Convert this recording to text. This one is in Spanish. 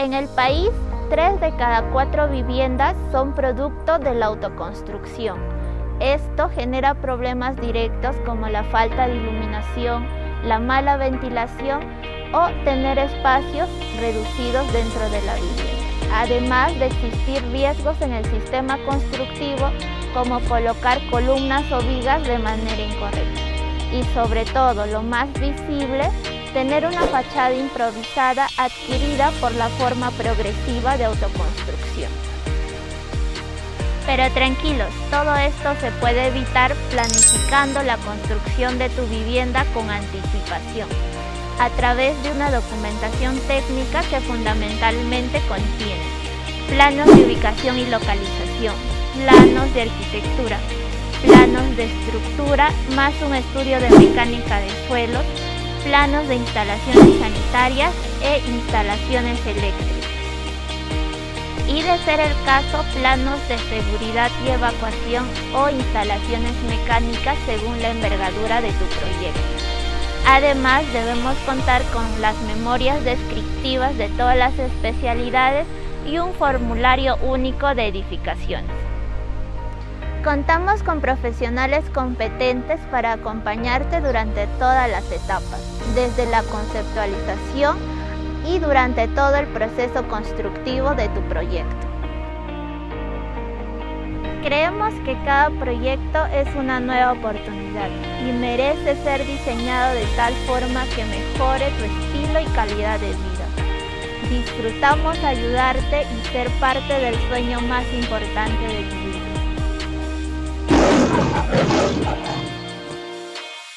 En el país, tres de cada cuatro viviendas son producto de la autoconstrucción. Esto genera problemas directos como la falta de iluminación, la mala ventilación o tener espacios reducidos dentro de la vivienda. Además de existir riesgos en el sistema constructivo como colocar columnas o vigas de manera incorrecta. Y sobre todo, lo más visible, tener una fachada improvisada adquirida por la forma progresiva de autoconstrucción. Pero tranquilos, todo esto se puede evitar planificando la construcción de tu vivienda con anticipación, a través de una documentación técnica que fundamentalmente contiene planos de ubicación y localización, planos de arquitectura, planos de estructura, más un estudio de mecánica de suelos, planos de instalaciones sanitarias e instalaciones eléctricas. Y de ser el caso, planos de seguridad y evacuación o instalaciones mecánicas según la envergadura de tu proyecto. Además, debemos contar con las memorias descriptivas de todas las especialidades y un formulario único de edificaciones. Contamos con profesionales competentes para acompañarte durante todas las etapas, desde la conceptualización y durante todo el proceso constructivo de tu proyecto. Creemos que cada proyecto es una nueva oportunidad y merece ser diseñado de tal forma que mejore tu estilo y calidad de vida. Disfrutamos ayudarte y ser parte del sueño más importante de tu vida. Thank.